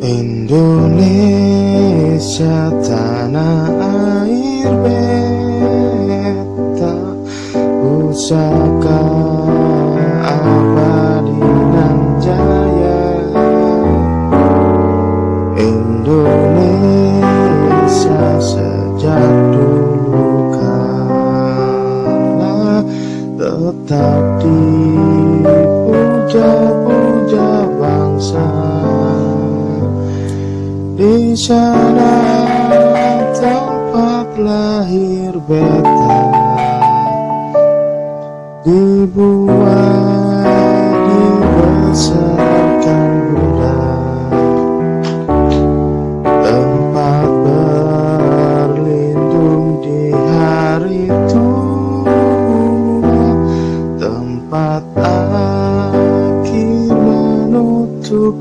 Indonesia tanah air beta Pusaka abadi dan jaya. Indonesia sejak dulu kala Tetap dipuja-puja di sana tempat lahir beta Dibuat dibesarkan Bunda Tempat berlindung di hari tua. Tempat akhir menutup